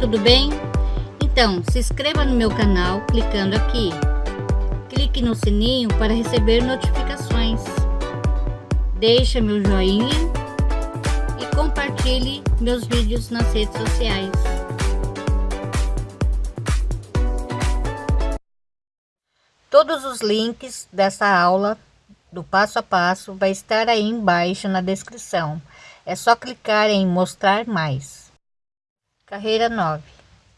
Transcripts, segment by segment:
tudo bem? Então, se inscreva no meu canal clicando aqui. Clique no sininho para receber notificações. Deixe meu joinha e compartilhe meus vídeos nas redes sociais. Todos os links dessa aula do passo a passo vai estar aí embaixo na descrição. É só clicar em mostrar mais. Carreira 9.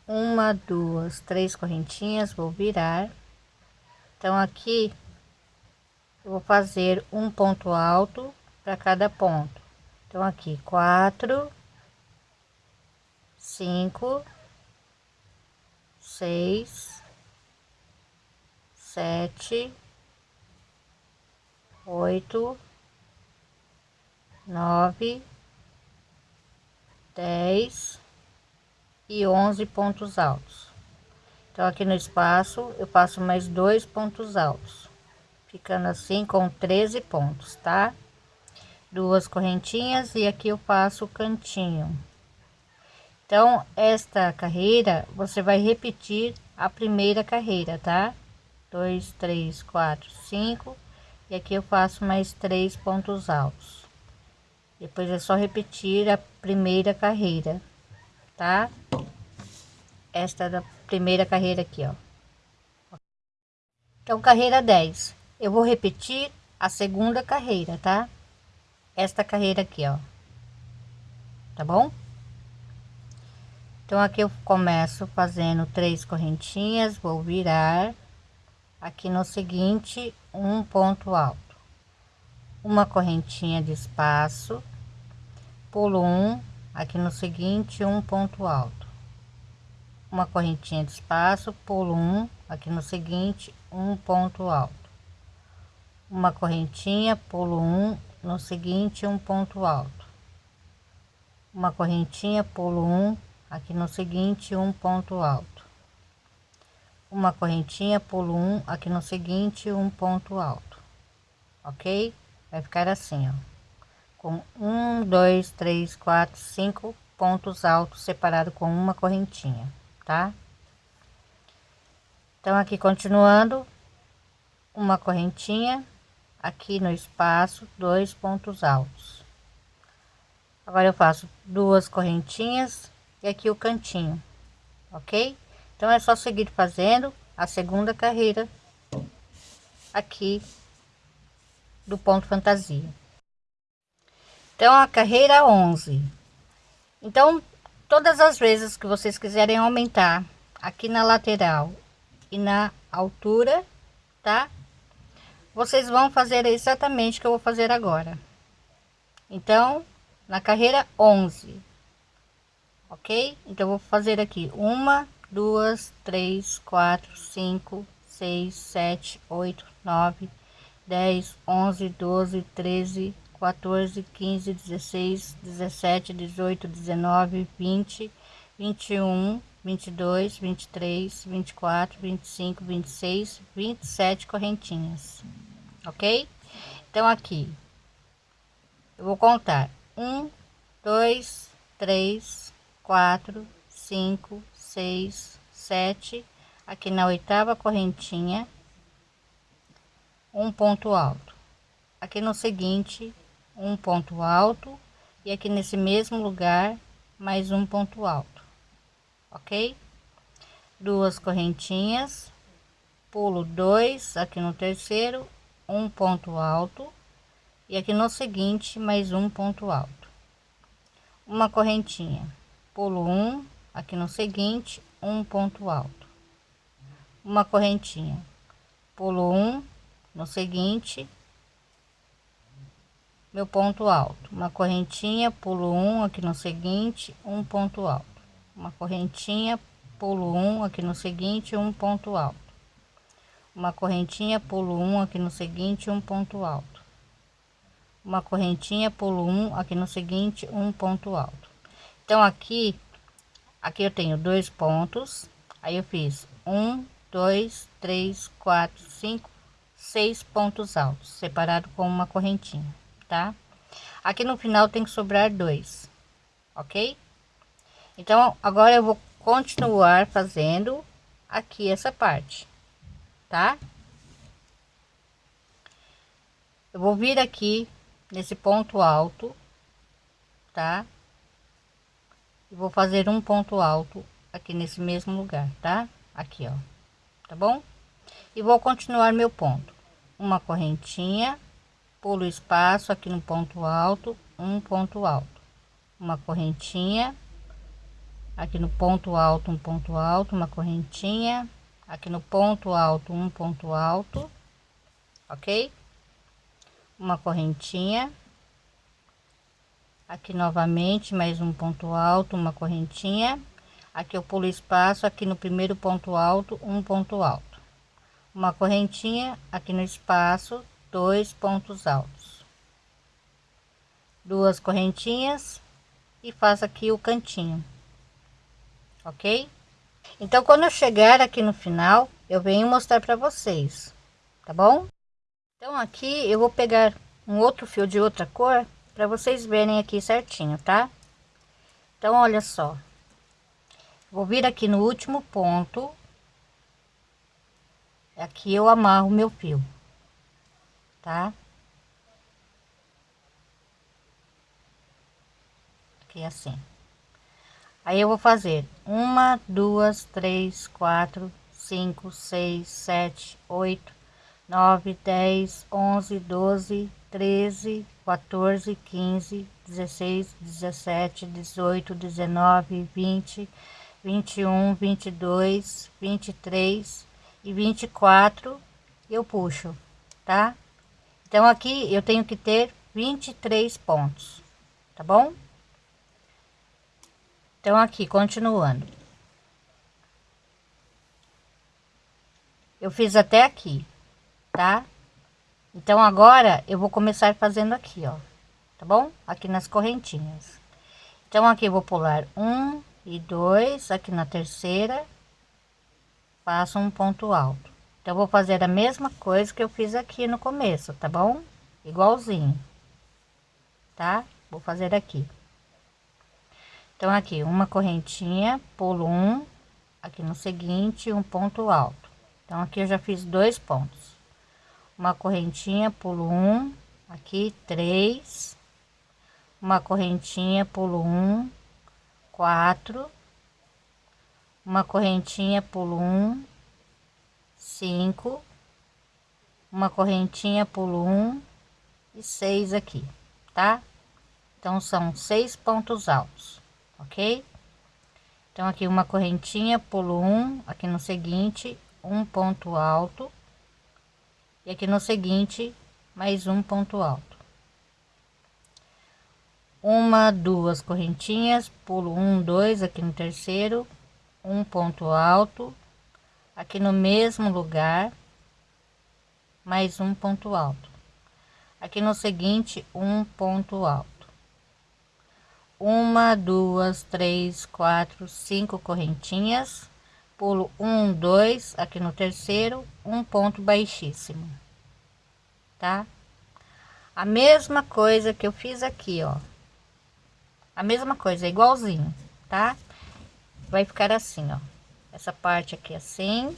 Uma, duas, três correntinhas, vou virar. Então aqui eu vou fazer um ponto alto para cada ponto. Então aqui quatro, cinco, seis, sete, oito, nove, dez e onze pontos altos. Então, aqui no espaço, eu passo mais dois pontos altos, ficando assim com 13 pontos, tá? Duas correntinhas e aqui eu faço o cantinho. Então, esta carreira, você vai repetir a primeira carreira, tá? Dois, três, quatro, cinco e aqui eu faço mais três pontos altos depois é só repetir a primeira carreira tá? Esta é da primeira carreira aqui ó. Então carreira 10 eu vou repetir a segunda carreira tá? Esta carreira aqui ó. Tá bom? Então aqui eu começo fazendo três correntinhas vou virar aqui no seguinte um ponto alto. Uma correntinha de espaço pulo um aqui no seguinte um ponto alto. Uma correntinha de espaço pulo um. Aqui no seguinte um ponto alto. Uma correntinha pulo um. No seguinte um ponto alto. Uma correntinha pulo um. Aqui no seguinte um ponto alto. Uma correntinha pulo um. Aqui no seguinte um ponto alto. Ok? Vai ficar assim ó com um dois três quatro cinco pontos altos separado com uma correntinha tá? Então aqui continuando uma correntinha aqui no espaço dois pontos altos. Agora eu faço duas correntinhas e aqui o cantinho ok? Então é só seguir fazendo a segunda carreira aqui do ponto fantasia. Então a carreira 11. Então todas as vezes que vocês quiserem aumentar aqui na lateral e na altura, tá? Vocês vão fazer exatamente o que eu vou fazer agora. Então, na carreira 11, ok? Então, vou fazer aqui uma, duas, três, quatro, cinco, seis, sete, oito, nove, dez, onze, doze, treze, 14, 15, 16, 17, 18, 19, 20, 21, 22, 23, 24, 25, 26, 27 correntinhas, ok? Então aqui eu vou contar um, dois, três, quatro, cinco, seis, sete, aqui na oitava correntinha, um ponto alto. Aqui no seguinte, um ponto alto e aqui nesse mesmo lugar mais um ponto alto, ok? Duas correntinhas, pulo dois aqui no terceiro, um ponto alto e aqui no seguinte mais um ponto alto, uma correntinha, pulo um aqui no seguinte um ponto alto uma correntinha pulo um no seguinte. Meu ponto alto. Uma correntinha pulo um aqui no seguinte um ponto alto. Uma correntinha pulo um aqui no seguinte um ponto alto. Uma correntinha pulo um aqui no seguinte um ponto alto. Uma correntinha pulo um aqui no seguinte um ponto alto. Então aqui aqui eu tenho dois pontos. Aí eu fiz um dois três quatro cinco seis pontos altos separado com uma correntinha tá aqui no final tem que sobrar dois ok então agora eu vou continuar fazendo aqui essa parte, tá? Eu vou vir aqui nesse ponto alto, tá? E vou fazer um ponto alto aqui nesse mesmo lugar, tá? Aqui, ó, tá bom? E vou continuar meu ponto. Uma correntinha, pulo espaço aqui no ponto alto, um ponto alto. Uma correntinha, aqui no ponto alto, um ponto alto, uma correntinha, aqui no ponto alto, um ponto alto, ok? Uma correntinha, aqui novamente mais um ponto alto uma correntinha aqui eu pulo espaço aqui no primeiro ponto alto um ponto alto uma correntinha aqui no espaço dois pontos altos duas correntinhas e faço aqui o cantinho ok então quando eu chegar aqui no final eu venho mostrar para vocês tá bom então aqui eu vou pegar um outro fio de outra cor para vocês verem aqui certinho, tá? Então, olha só. Vou vir aqui no último ponto. Aqui eu amarro meu fio, tá? Aqui assim. Aí eu vou fazer uma, duas, três, quatro, cinco, seis, sete, oito, nove, dez, onze, doze, treze, 14, 15, 16, 17, 18, 19, 20, 21, 22, 23 e 24 eu puxo, tá? Então aqui eu tenho que ter 23 pontos, tá bom? Então aqui, continuando. Eu fiz até aqui, tá? Então agora eu vou começar fazendo aqui, ó, tá bom? Aqui nas correntinhas. Então aqui vou pular um e dois, aqui na terceira, faço um ponto alto. Então vou fazer a mesma coisa que eu fiz aqui no começo, tá bom? Igualzinho, tá? Vou fazer aqui. Então aqui uma correntinha, pulo um, aqui no seguinte um ponto alto. Então aqui eu já fiz dois pontos uma correntinha pulo um aqui três uma correntinha pulo um quatro uma correntinha pulo um cinco. Uma correntinha pulo um e seis aqui tá? Então são seis pontos altos ok? Então aqui uma correntinha pulo um. Aqui no seguinte um ponto alto. E aqui no seguinte mais um ponto alto. Uma duas correntinhas pulo um dois aqui no terceiro um ponto alto aqui no mesmo lugar mais um ponto alto. Aqui no seguinte um ponto alto. Uma duas três quatro cinco correntinhas. Pulo um dois aqui no terceiro um ponto baixíssimo tá? A mesma coisa que eu fiz aqui ó. A mesma coisa igualzinho tá vai ficar assim ó essa parte aqui assim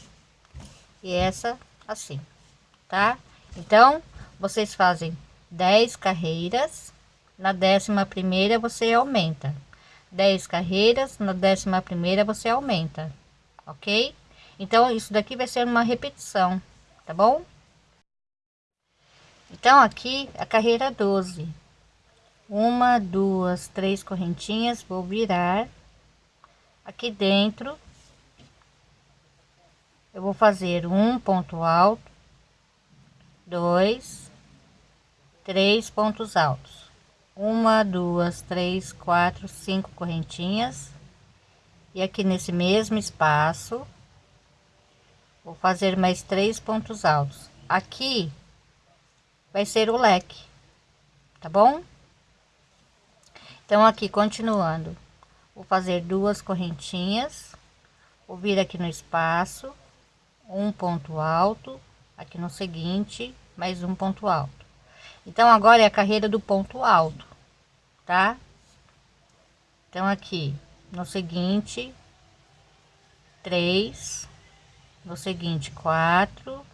e essa assim tá então vocês fazem 10 carreiras na décima primeira você aumenta 10 carreiras na décima primeira você aumenta ok? Então, isso daqui vai ser uma repetição, tá bom? Então, aqui a carreira 12. Uma, duas, três correntinhas, vou virar. Aqui dentro, eu vou fazer um ponto alto, dois, três pontos altos. Uma, duas, três, quatro, cinco correntinhas. E aqui nesse mesmo espaço vou fazer mais três pontos altos. Aqui vai ser o leque tá bom? Então aqui continuando vou fazer duas correntinhas. Vou vir aqui no espaço um ponto alto aqui no seguinte mais um ponto alto. Então agora é a carreira do ponto alto tá? Então aqui no seguinte três no seguinte quatro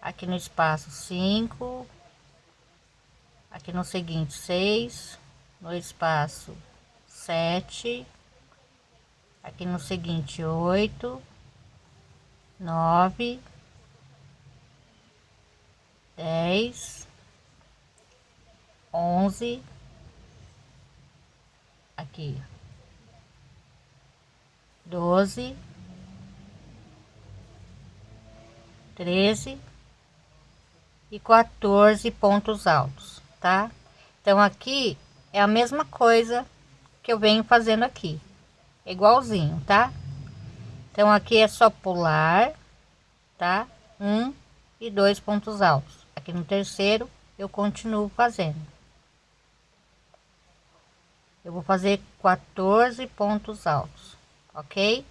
aqui no espaço cinco aqui no seguinte seis no espaço sete aqui no seguinte oito nove dez onze aqui doze treze e 14 pontos altos, tá? Então aqui é a mesma coisa que eu venho fazendo aqui, igualzinho, tá? Então aqui é só pular, tá? Um e dois pontos altos. Aqui no terceiro eu continuo fazendo. Eu vou fazer 14 pontos altos, ok?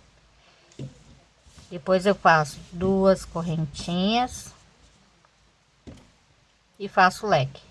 Depois eu faço duas correntinhas e faço leque.